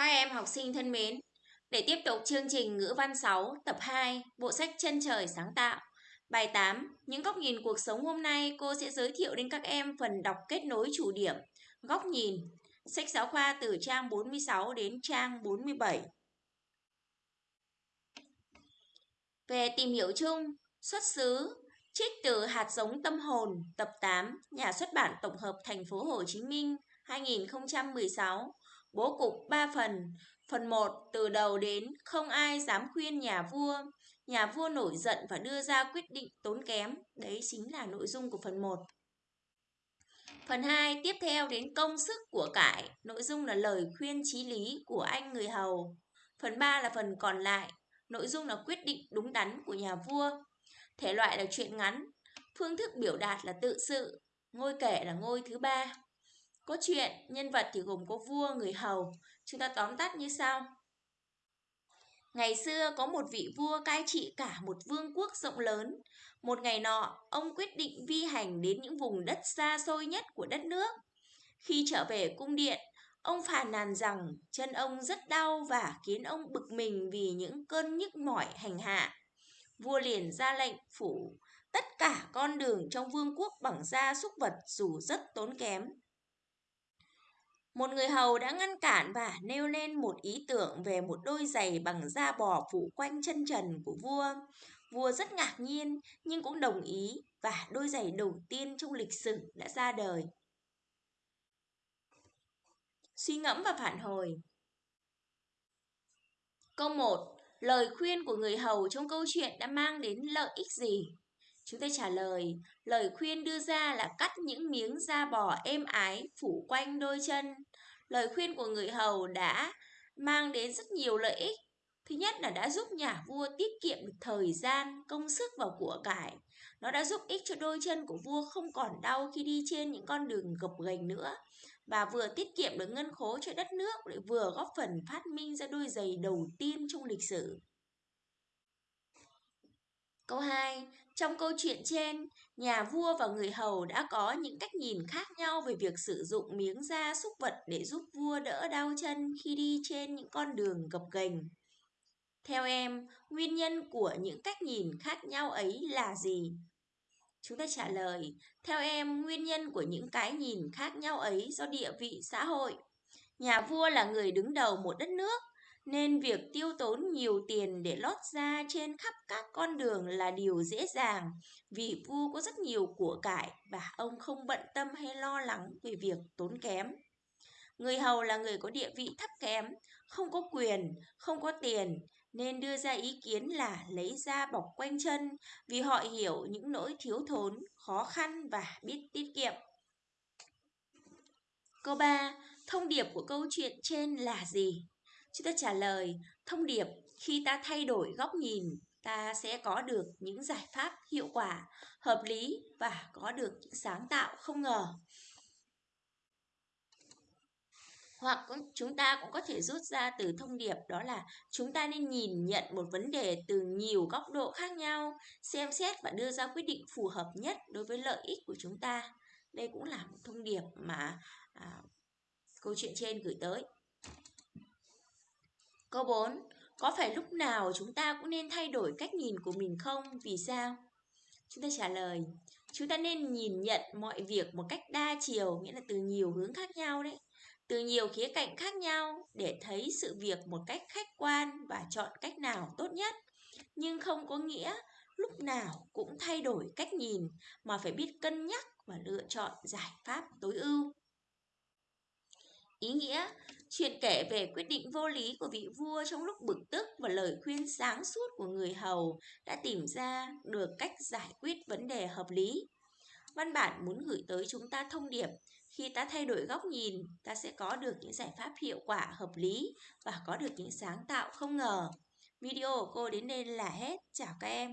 Các em học sinh thân mến, để tiếp tục chương trình ngữ văn 6 tập 2, bộ sách Chân trời sáng tạo. Bài 8, những góc nhìn cuộc sống hôm nay cô sẽ giới thiệu đến các em phần đọc kết nối chủ điểm, góc nhìn. Sách giáo khoa từ trang 46 đến trang 47. Về tìm hiểu chung, xuất xứ, trích từ hạt giống tâm hồn, tập 8, nhà xuất bản tổng hợp thành phố Hồ Chí Minh 2016. Bố cục 3 phần. Phần 1 từ đầu đến, không ai dám khuyên nhà vua. Nhà vua nổi giận và đưa ra quyết định tốn kém. Đấy chính là nội dung của phần 1. Phần 2 tiếp theo đến công sức của cải. Nội dung là lời khuyên trí lý của anh người hầu. Phần 3 là phần còn lại. Nội dung là quyết định đúng đắn của nhà vua. Thể loại là truyện ngắn. Phương thức biểu đạt là tự sự. Ngôi kể là ngôi thứ ba. Cốt truyện, nhân vật thì gồm có vua, người hầu. Chúng ta tóm tắt như sau. Ngày xưa có một vị vua cai trị cả một vương quốc rộng lớn. Một ngày nọ, ông quyết định vi hành đến những vùng đất xa xôi nhất của đất nước. Khi trở về cung điện, ông phàn nàn rằng chân ông rất đau và khiến ông bực mình vì những cơn nhức mỏi hành hạ. Vua liền ra lệnh phủ tất cả con đường trong vương quốc bằng da súc vật dù rất tốn kém. Một người hầu đã ngăn cản và nêu lên một ý tưởng về một đôi giày bằng da bò phủ quanh chân trần của vua. Vua rất ngạc nhiên, nhưng cũng đồng ý và đôi giày đầu tiên trong lịch sử đã ra đời. Suy ngẫm và phản hồi Câu 1. Lời khuyên của người hầu trong câu chuyện đã mang đến lợi ích gì? Chúng ta trả lời, lời khuyên đưa ra là cắt những miếng da bò êm ái phủ quanh đôi chân. Lời khuyên của người hầu đã mang đến rất nhiều lợi ích. Thứ nhất là đã giúp nhà vua tiết kiệm được thời gian, công sức và của cải. Nó đã giúp ích cho đôi chân của vua không còn đau khi đi trên những con đường gập ghềnh nữa. Và vừa tiết kiệm được ngân khố cho đất nước, lại vừa góp phần phát minh ra đôi giày đầu tiên trong lịch sử. Câu 2. Trong câu chuyện trên, nhà vua và người hầu đã có những cách nhìn khác nhau về việc sử dụng miếng da súc vật để giúp vua đỡ đau chân khi đi trên những con đường gập ghềnh. Theo em, nguyên nhân của những cách nhìn khác nhau ấy là gì? Chúng ta trả lời, theo em, nguyên nhân của những cái nhìn khác nhau ấy do địa vị xã hội. Nhà vua là người đứng đầu một đất nước, nên việc tiêu tốn nhiều tiền để lót ra trên khắp các con đường là điều dễ dàng vì vua có rất nhiều của cải và ông không bận tâm hay lo lắng về việc tốn kém. Người hầu là người có địa vị thấp kém, không có quyền, không có tiền nên đưa ra ý kiến là lấy da bọc quanh chân vì họ hiểu những nỗi thiếu thốn, khó khăn và biết tiết kiệm. Câu 3. Thông điệp của câu chuyện trên là gì? Chúng ta trả lời, thông điệp khi ta thay đổi góc nhìn, ta sẽ có được những giải pháp hiệu quả, hợp lý và có được những sáng tạo không ngờ. Hoặc chúng ta cũng có thể rút ra từ thông điệp đó là chúng ta nên nhìn nhận một vấn đề từ nhiều góc độ khác nhau, xem xét và đưa ra quyết định phù hợp nhất đối với lợi ích của chúng ta. Đây cũng là một thông điệp mà à, câu chuyện trên gửi tới. Câu 4. Có phải lúc nào chúng ta cũng nên thay đổi cách nhìn của mình không? Vì sao? Chúng ta trả lời, chúng ta nên nhìn nhận mọi việc một cách đa chiều, nghĩa là từ nhiều hướng khác nhau đấy. Từ nhiều khía cạnh khác nhau để thấy sự việc một cách khách quan và chọn cách nào tốt nhất. Nhưng không có nghĩa lúc nào cũng thay đổi cách nhìn mà phải biết cân nhắc và lựa chọn giải pháp tối ưu. Ý nghĩa, chuyện kể về quyết định vô lý của vị vua trong lúc bực tức và lời khuyên sáng suốt của người hầu đã tìm ra được cách giải quyết vấn đề hợp lý. Văn bản muốn gửi tới chúng ta thông điệp, khi ta thay đổi góc nhìn, ta sẽ có được những giải pháp hiệu quả hợp lý và có được những sáng tạo không ngờ. Video của cô đến đây là hết. Chào các em.